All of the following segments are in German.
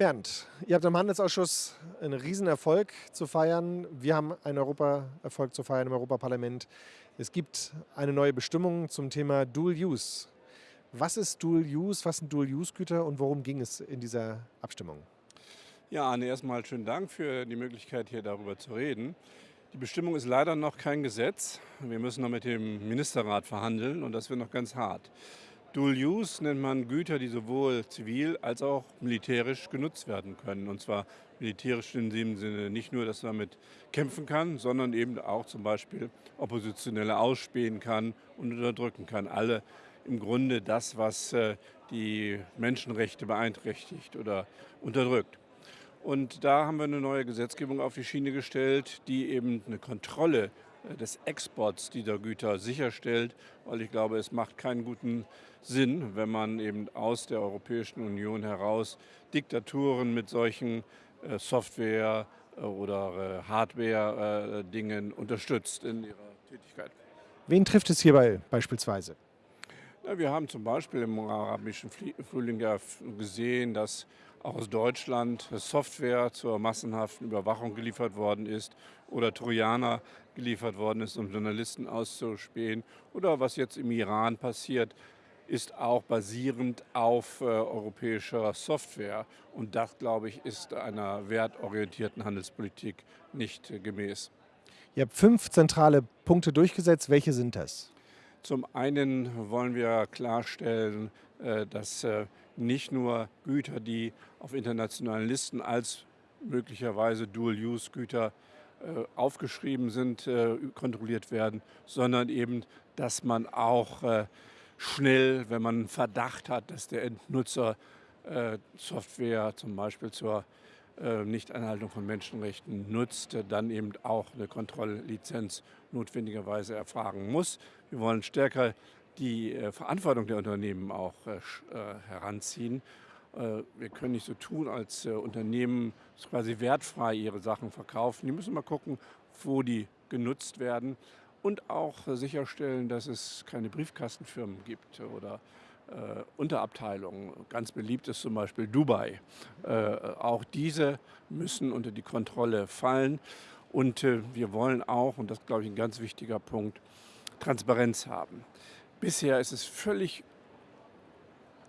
Bernd, ihr habt im Handelsausschuss einen Riesenerfolg zu feiern. Wir haben einen Europaerfolg zu feiern im Europaparlament. Es gibt eine neue Bestimmung zum Thema Dual Use. Was ist Dual Use, was sind Dual Use Güter und worum ging es in dieser Abstimmung? Ja, Arne, erstmal schönen Dank für die Möglichkeit, hier darüber zu reden. Die Bestimmung ist leider noch kein Gesetz. Wir müssen noch mit dem Ministerrat verhandeln und das wird noch ganz hart. Dual Use nennt man Güter, die sowohl zivil als auch militärisch genutzt werden können. Und zwar militärisch in dem Sinne nicht nur, dass man damit kämpfen kann, sondern eben auch zum Beispiel Oppositionelle ausspähen kann und unterdrücken kann. Alle im Grunde das, was äh, die Menschenrechte beeinträchtigt oder unterdrückt. Und da haben wir eine neue Gesetzgebung auf die Schiene gestellt, die eben eine Kontrolle des Exports dieser Güter sicherstellt, weil ich glaube, es macht keinen guten Sinn, wenn man eben aus der Europäischen Union heraus Diktaturen mit solchen äh, Software- äh, oder Hardware-Dingen unterstützt in ihrer Tätigkeit. Wen trifft es hierbei beispielsweise? Ja, wir haben zum Beispiel im arabischen Frühling ja gesehen, dass auch aus Deutschland Software zur massenhaften Überwachung geliefert worden ist oder Trojaner geliefert worden ist, um Journalisten auszuspähen. Oder was jetzt im Iran passiert, ist auch basierend auf äh, europäischer Software. Und das, glaube ich, ist einer wertorientierten Handelspolitik nicht äh, gemäß. Ihr habt fünf zentrale Punkte durchgesetzt. Welche sind das? Zum einen wollen wir klarstellen, äh, dass äh, nicht nur Güter, die auf internationalen Listen als möglicherweise Dual-Use-Güter äh, aufgeschrieben sind, kontrolliert werden, sondern eben, dass man auch schnell, wenn man einen Verdacht hat, dass der Endnutzer Software zum Beispiel zur Nichteinhaltung von Menschenrechten nutzt, dann eben auch eine Kontrolllizenz notwendigerweise erfragen muss. Wir wollen stärker die äh, Verantwortung der Unternehmen auch äh, äh, heranziehen. Wir können nicht so tun, als Unternehmen quasi wertfrei ihre Sachen verkaufen. Die müssen mal gucken, wo die genutzt werden und auch sicherstellen, dass es keine Briefkastenfirmen gibt oder äh, Unterabteilungen. Ganz beliebt ist zum Beispiel Dubai. Äh, auch diese müssen unter die Kontrolle fallen. Und äh, wir wollen auch, und das ist, glaube ich, ein ganz wichtiger Punkt, Transparenz haben. Bisher ist es völlig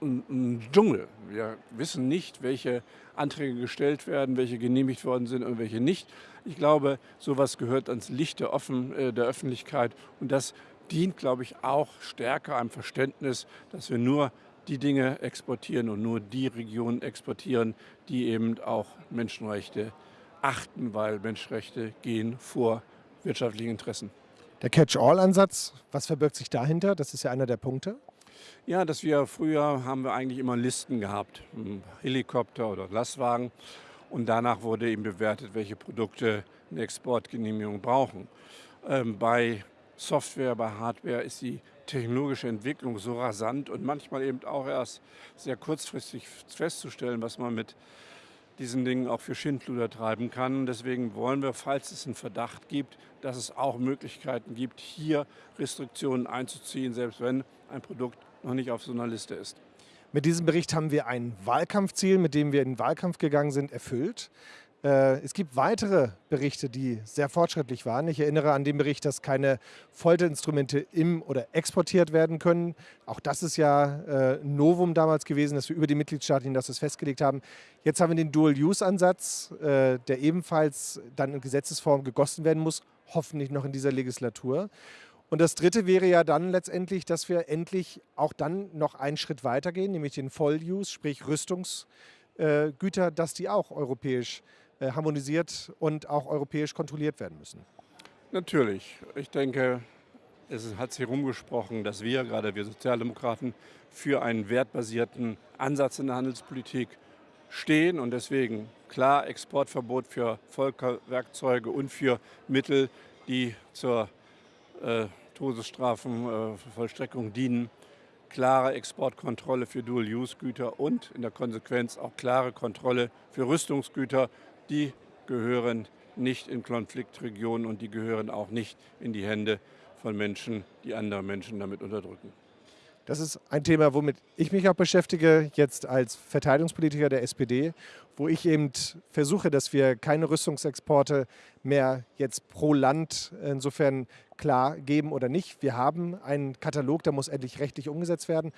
ein, ein Dschungel. Wir wissen nicht, welche Anträge gestellt werden, welche genehmigt worden sind und welche nicht. Ich glaube, sowas gehört ans Licht der, Offen, äh, der Öffentlichkeit und das dient, glaube ich, auch stärker einem Verständnis, dass wir nur die Dinge exportieren und nur die Regionen exportieren, die eben auch Menschenrechte achten, weil Menschenrechte gehen vor wirtschaftlichen Interessen. Der Catch-all-Ansatz, was verbirgt sich dahinter? Das ist ja einer der Punkte. Ja, dass wir früher haben wir eigentlich immer Listen gehabt, Helikopter oder Lastwagen. Und danach wurde eben bewertet, welche Produkte eine Exportgenehmigung brauchen. Ähm, bei Software, bei Hardware ist die technologische Entwicklung so rasant und manchmal eben auch erst sehr kurzfristig festzustellen, was man mit diesen Dingen auch für Schindluder treiben kann. Deswegen wollen wir, falls es einen Verdacht gibt, dass es auch Möglichkeiten gibt, hier Restriktionen einzuziehen, selbst wenn ein Produkt noch nicht auf so einer Liste ist. Mit diesem Bericht haben wir ein Wahlkampfziel, mit dem wir in den Wahlkampf gegangen sind, erfüllt. Äh, es gibt weitere Berichte, die sehr fortschrittlich waren. Ich erinnere an den Bericht, dass keine Folterinstrumente im oder exportiert werden können. Auch das ist ja äh, ein Novum damals gewesen, dass wir über die Mitgliedstaaten hinaus das festgelegt haben. Jetzt haben wir den Dual-Use-Ansatz, äh, der ebenfalls dann in Gesetzesform gegossen werden muss, hoffentlich noch in dieser Legislatur. Und das Dritte wäre ja dann letztendlich, dass wir endlich auch dann noch einen Schritt weitergehen, nämlich den Voll-Use, sprich Rüstungsgüter, dass die auch europäisch äh, harmonisiert und auch europäisch kontrolliert werden müssen. Natürlich. Ich denke, es hat sich herumgesprochen, dass wir, gerade wir Sozialdemokraten, für einen wertbasierten Ansatz in der Handelspolitik stehen und deswegen klar Exportverbot für Volkerwerkzeuge und für Mittel, die zur äh, Todesstrafenvollstreckung äh, dienen, klare Exportkontrolle für Dual-Use-Güter und in der Konsequenz auch klare Kontrolle für Rüstungsgüter, die gehören nicht in Konfliktregionen und die gehören auch nicht in die Hände von Menschen, die andere Menschen damit unterdrücken. Das ist ein Thema, womit ich mich auch beschäftige, jetzt als Verteidigungspolitiker der SPD, wo ich eben versuche, dass wir keine Rüstungsexporte mehr jetzt pro Land insofern klar geben oder nicht. Wir haben einen Katalog, der muss endlich rechtlich umgesetzt werden.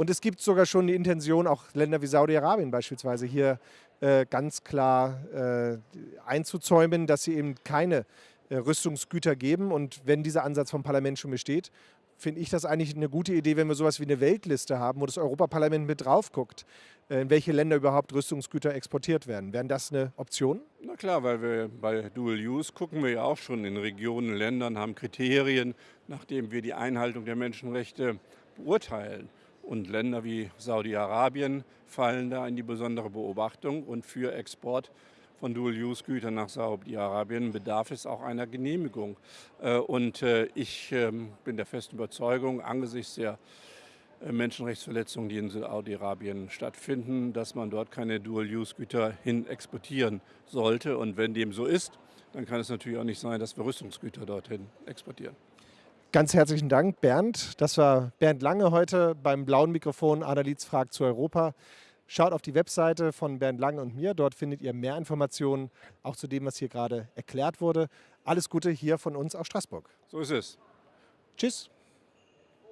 Und es gibt sogar schon die Intention, auch Länder wie Saudi-Arabien beispielsweise hier äh, ganz klar äh, einzuzäumen, dass sie eben keine äh, Rüstungsgüter geben. Und wenn dieser Ansatz vom Parlament schon besteht, finde ich das eigentlich eine gute Idee, wenn wir sowas wie eine Weltliste haben, wo das Europaparlament mit drauf guckt, äh, in welche Länder überhaupt Rüstungsgüter exportiert werden. Wären das eine Option? Na klar, weil wir bei Dual Use gucken wir ja auch schon in Regionen, Ländern, haben Kriterien, nachdem wir die Einhaltung der Menschenrechte beurteilen. Und Länder wie Saudi-Arabien fallen da in die besondere Beobachtung und für Export von Dual-Use-Gütern nach Saudi-Arabien bedarf es auch einer Genehmigung. Äh, und äh, ich ähm, bin der festen Überzeugung, angesichts der äh, Menschenrechtsverletzungen, die in Saudi-Arabien stattfinden, dass man dort keine Dual-Use-Güter hin exportieren sollte. Und wenn dem so ist, dann kann es natürlich auch nicht sein, dass wir Rüstungsgüter dorthin exportieren. Ganz herzlichen Dank, Bernd. Das war Bernd Lange heute beim blauen Mikrofon Annalies fragt zu Europa. Schaut auf die Webseite von Bernd Lange und mir. Dort findet ihr mehr Informationen, auch zu dem, was hier gerade erklärt wurde. Alles Gute hier von uns aus Straßburg. So ist es. Tschüss.